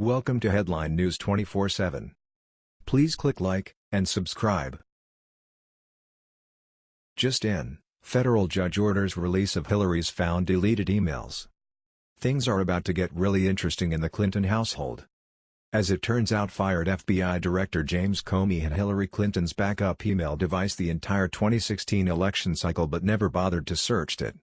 Welcome to Headline News 24/7. Please click like and subscribe. Just in, federal judge orders release of Hillary's found deleted emails. Things are about to get really interesting in the Clinton household. As it turns out fired FBI Director James Comey had Hillary Clinton's backup email device the entire 2016 election cycle but never bothered to search it.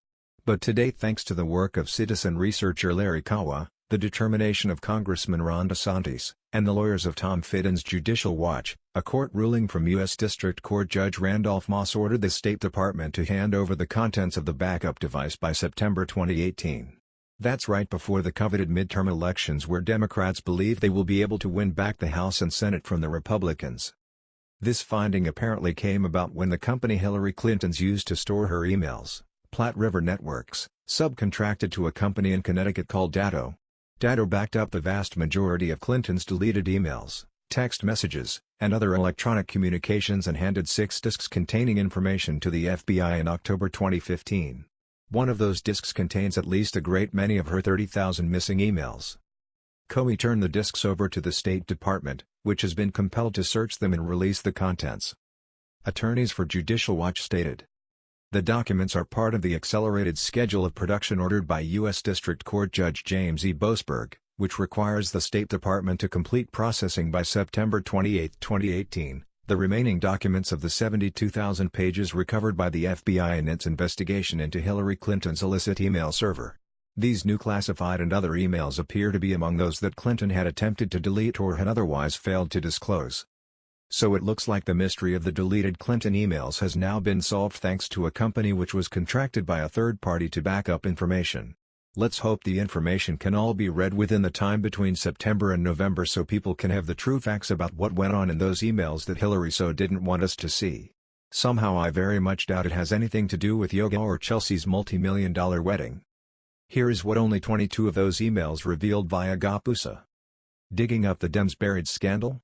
But today thanks to the work of citizen researcher Larry Kawa, the determination of Congressman Ron DeSantis, and the lawyers of Tom Fitton's Judicial Watch, a court ruling from U.S. District Court Judge Randolph Moss ordered the State Department to hand over the contents of the backup device by September 2018. That's right before the coveted midterm elections where Democrats believe they will be able to win back the House and Senate from the Republicans. This finding apparently came about when the company Hillary Clinton's used to store her emails, Platte River Networks, subcontracted to a company in Connecticut called Datto. Datto backed up the vast majority of Clinton's deleted emails, text messages, and other electronic communications and handed six disks containing information to the FBI in October 2015. One of those disks contains at least a great many of her 30,000 missing emails. Comey turned the disks over to the State Department, which has been compelled to search them and release the contents. Attorneys for Judicial Watch stated. The documents are part of the accelerated schedule of production ordered by U.S. District Court Judge James E. Boasberg, which requires the State Department to complete processing by September 28, 2018, the remaining documents of the 72,000 pages recovered by the FBI in its investigation into Hillary Clinton's illicit email server. These new classified and other emails appear to be among those that Clinton had attempted to delete or had otherwise failed to disclose. So it looks like the mystery of the deleted Clinton emails has now been solved thanks to a company which was contracted by a third party to back up information. Let's hope the information can all be read within the time between September and November so people can have the true facts about what went on in those emails that Hillary so didn't want us to see. Somehow I very much doubt it has anything to do with yoga or Chelsea's multi-million dollar wedding. Here is what only 22 of those emails revealed via GOPUSA. Digging up the Dems buried scandal?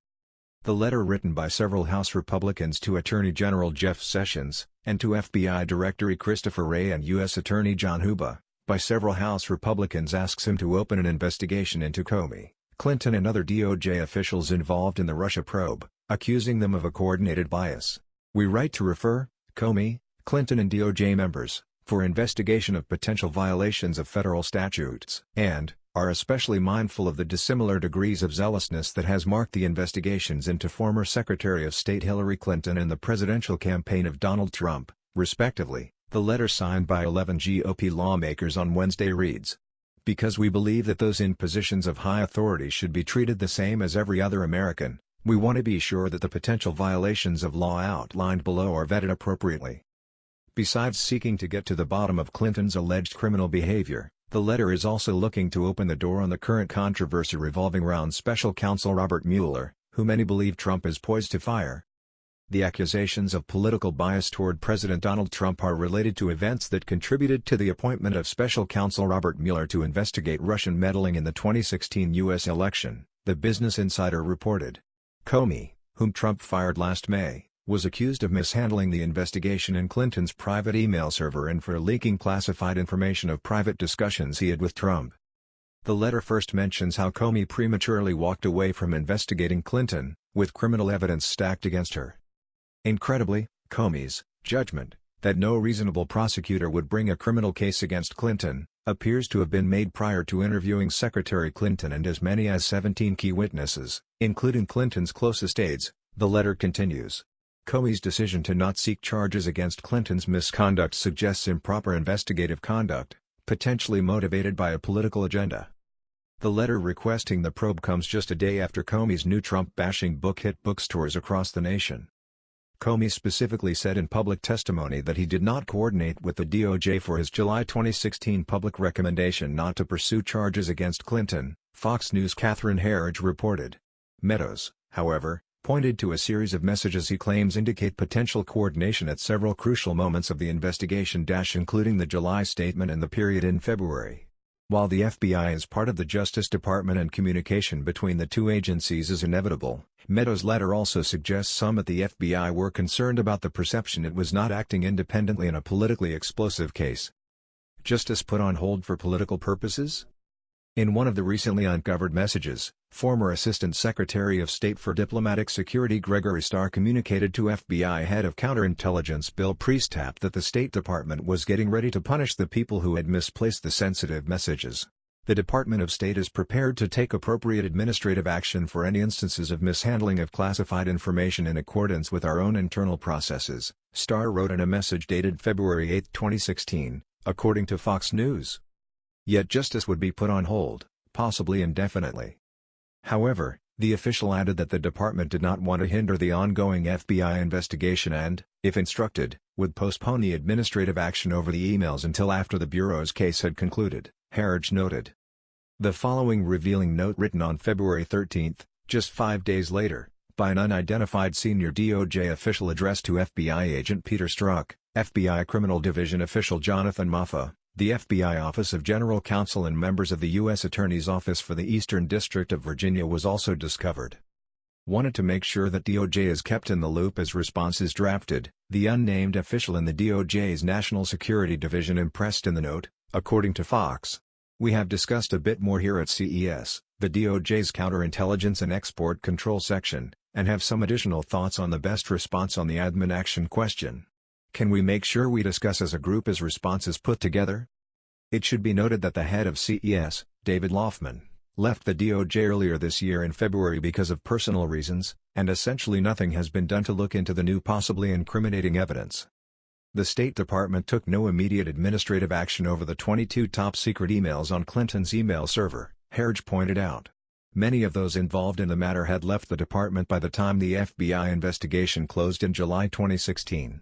The letter written by several House Republicans to Attorney General Jeff Sessions, and to FBI Director Christopher Wray and U.S. Attorney John Huber, by several House Republicans asks him to open an investigation into Comey, Clinton and other DOJ officials involved in the Russia probe, accusing them of a coordinated bias. We write to refer, Comey, Clinton and DOJ members, for investigation of potential violations of federal statutes, and, are especially mindful of the dissimilar degrees of zealousness that has marked the investigations into former Secretary of State Hillary Clinton and the presidential campaign of Donald Trump, respectively. The letter signed by 11 GOP lawmakers on Wednesday reads, Because we believe that those in positions of high authority should be treated the same as every other American, we want to be sure that the potential violations of law outlined below are vetted appropriately. Besides seeking to get to the bottom of Clinton's alleged criminal behavior, the letter is also looking to open the door on the current controversy revolving around special counsel Robert Mueller, who many believe Trump is poised to fire. The accusations of political bias toward President Donald Trump are related to events that contributed to the appointment of special counsel Robert Mueller to investigate Russian meddling in the 2016 U.S. election, the Business Insider reported. Comey, whom Trump fired last May, was accused of mishandling the investigation in Clinton's private email server and for leaking classified information of private discussions he had with Trump. The letter first mentions how Comey prematurely walked away from investigating Clinton, with criminal evidence stacked against her. Incredibly, Comey's judgment that no reasonable prosecutor would bring a criminal case against Clinton appears to have been made prior to interviewing Secretary Clinton and as many as 17 key witnesses, including Clinton's closest aides, the letter continues. Comey's decision to not seek charges against Clinton's misconduct suggests improper investigative conduct, potentially motivated by a political agenda. The letter requesting the probe comes just a day after Comey's new Trump-bashing book hit bookstores across the nation. Comey specifically said in public testimony that he did not coordinate with the DOJ for his July 2016 public recommendation not to pursue charges against Clinton, Fox News' Catherine Herridge reported. Meadows, however, pointed to a series of messages he claims indicate potential coordination at several crucial moments of the investigation including the July statement and the period in February. While the FBI is part of the Justice Department and communication between the two agencies is inevitable, Meadows' letter also suggests some at the FBI were concerned about the perception it was not acting independently in a politically explosive case. Justice put on hold for political purposes? In one of the recently uncovered messages, Former Assistant Secretary of State for Diplomatic Security Gregory Starr communicated to FBI head of counterintelligence Bill Priestap that the State Department was getting ready to punish the people who had misplaced the sensitive messages. The Department of State is prepared to take appropriate administrative action for any instances of mishandling of classified information in accordance with our own internal processes, Starr wrote in a message dated February 8, 2016, according to Fox News. Yet justice would be put on hold, possibly indefinitely. However, the official added that the department did not want to hinder the ongoing FBI investigation and, if instructed, would postpone the administrative action over the emails until after the Bureau's case had concluded, Herridge noted. The following revealing note written on February 13, just five days later, by an unidentified senior DOJ official addressed to FBI agent Peter Strzok, FBI Criminal Division official Jonathan Moffa, the FBI Office of General Counsel and members of the U.S. Attorney's Office for the Eastern District of Virginia was also discovered. Wanted to make sure that DOJ is kept in the loop as response is drafted, the unnamed official in the DOJ's National Security Division impressed in the note, according to Fox. We have discussed a bit more here at CES, the DOJ's Counterintelligence and Export Control section, and have some additional thoughts on the best response on the admin action question. Can we make sure we discuss as a group as responses put together? It should be noted that the head of CES, David Laufman, left the DOJ earlier this year in February because of personal reasons, and essentially nothing has been done to look into the new possibly incriminating evidence. The State Department took no immediate administrative action over the 22 top-secret emails on Clinton's email server, Herridge pointed out. Many of those involved in the matter had left the department by the time the FBI investigation closed in July 2016.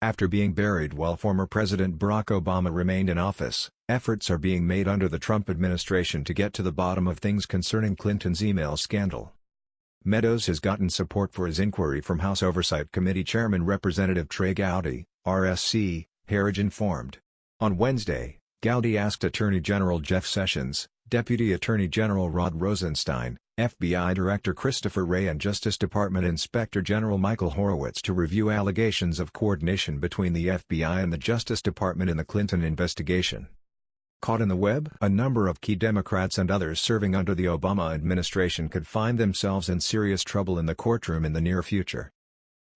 After being buried while former President Barack Obama remained in office, efforts are being made under the Trump administration to get to the bottom of things concerning Clinton's email scandal. Meadows has gotten support for his inquiry from House Oversight Committee Chairman Representative Trey Gowdy, RSC, Herridge informed. On Wednesday, Gowdy asked Attorney General Jeff Sessions, Deputy Attorney General Rod Rosenstein, FBI Director Christopher Wray and Justice Department Inspector General Michael Horowitz to review allegations of coordination between the FBI and the Justice Department in the Clinton investigation. Caught in the web? A number of key Democrats and others serving under the Obama administration could find themselves in serious trouble in the courtroom in the near future.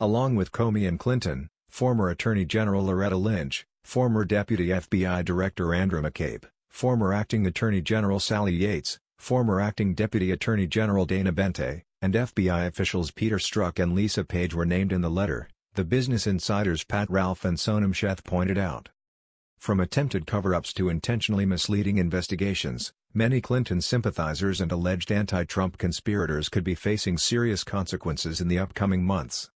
Along with Comey and Clinton, former Attorney General Loretta Lynch, former Deputy FBI Director Andrew McCabe, former Acting Attorney General Sally Yates, former Acting Deputy Attorney General Dana Boente, and FBI officials Peter Strzok and Lisa Page were named in the letter, the Business Insider's Pat Ralph and Sonam Sheth pointed out. From attempted cover-ups to intentionally misleading investigations, many Clinton sympathizers and alleged anti-Trump conspirators could be facing serious consequences in the upcoming months.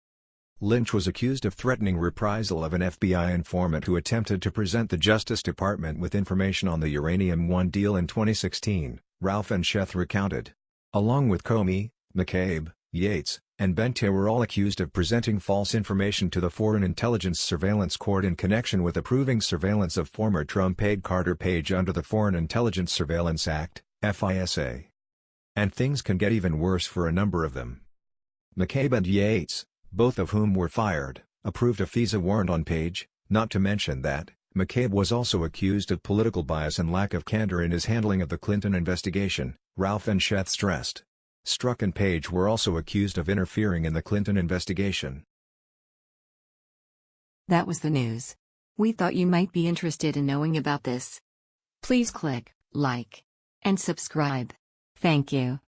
Lynch was accused of threatening reprisal of an FBI informant who attempted to present the Justice Department with information on the Uranium One deal in 2016, Ralph and Sheth recounted. Along with Comey, McCabe, Yates, and Boente were all accused of presenting false information to the Foreign Intelligence Surveillance Court in connection with approving surveillance of former Trump aide Carter Page under the Foreign Intelligence Surveillance Act, FISA. And things can get even worse for a number of them. McCabe and Yates, both of whom were fired, approved a FISA warrant on Page, not to mention that, McCabe was also accused of political bias and lack of candor in his handling of the Clinton investigation, Ralph and Sheth stressed. Strzok and Page were also accused of interfering in the Clinton investigation. That was the news. We thought you might be interested in knowing about this. Please click like and subscribe. Thank you.